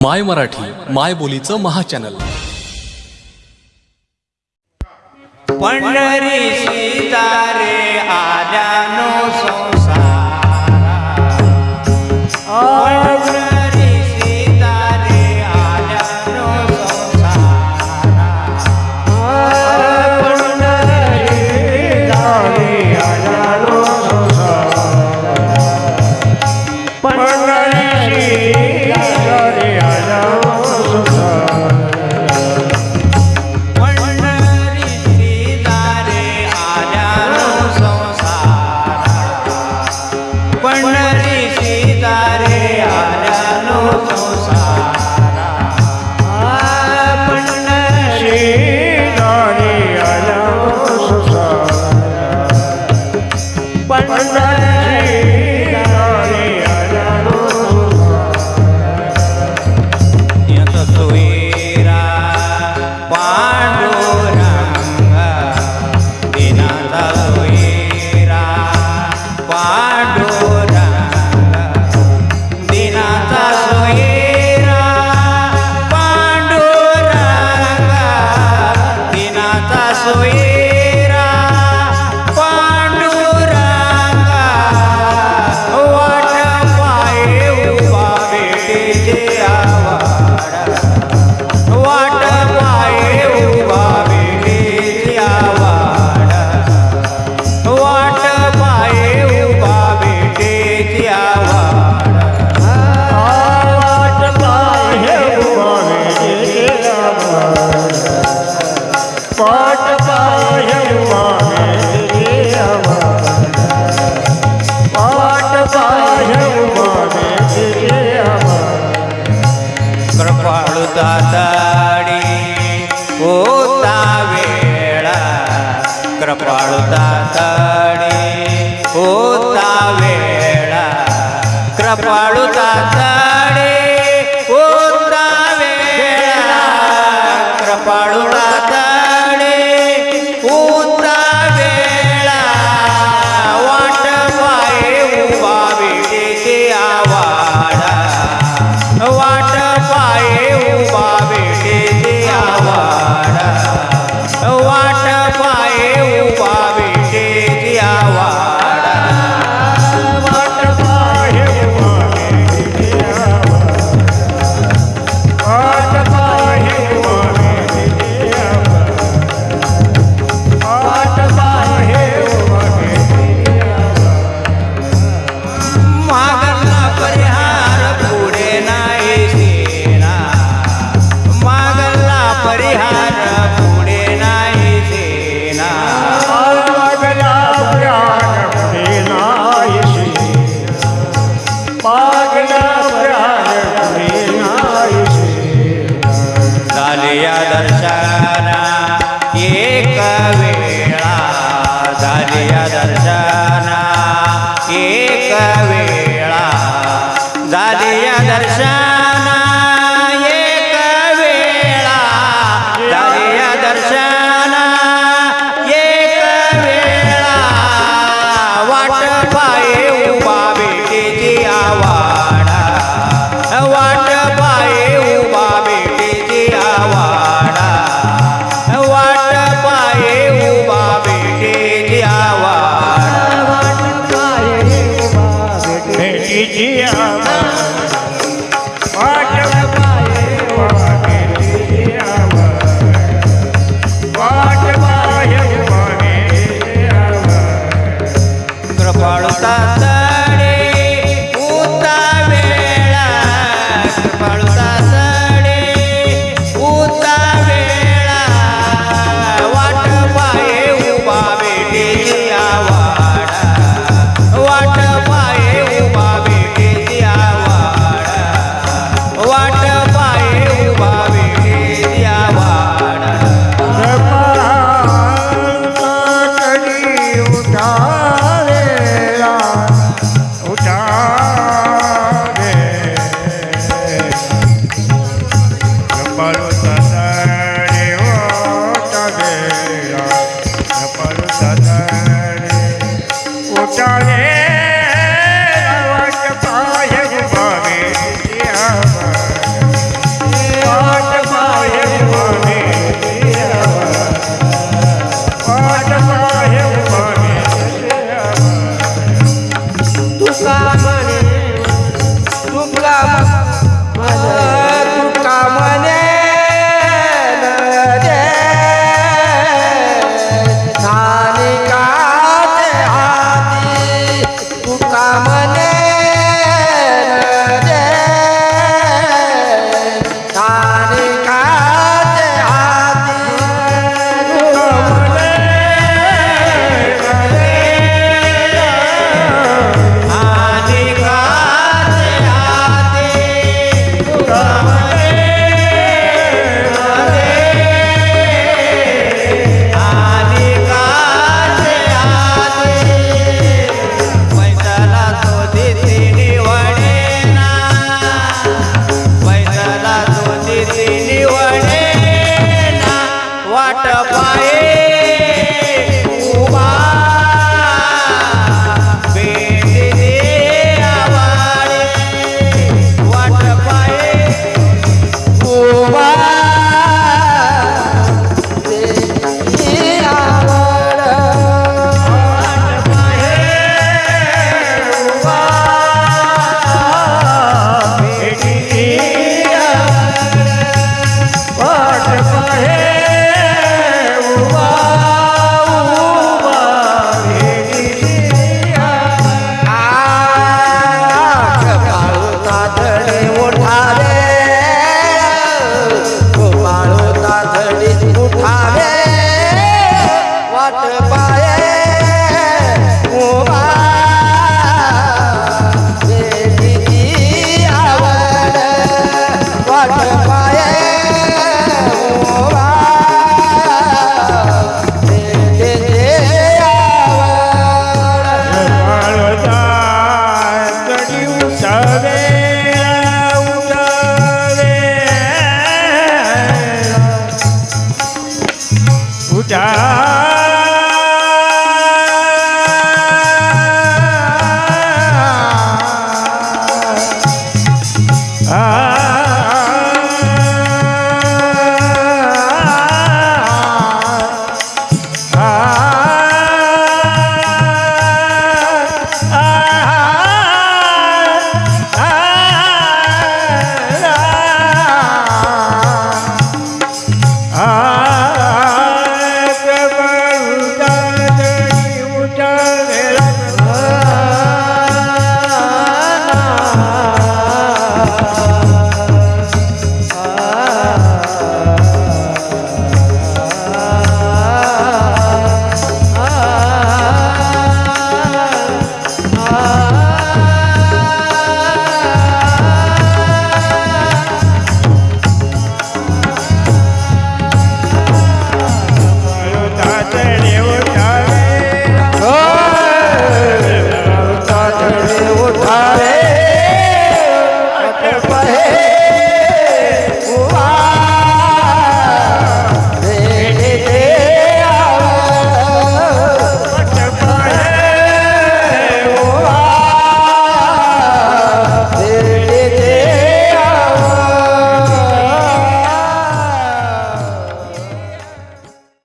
माय मराठी माय बोलीचं महाचॅनल. पंढरी सीतारे आल्यानुस कृपाळू दादाडी होता वेळा कृपाळू दादाडी होता वेळा कृपाळू दादाडी होता वेळा कृपाळू highway da da पाये उबा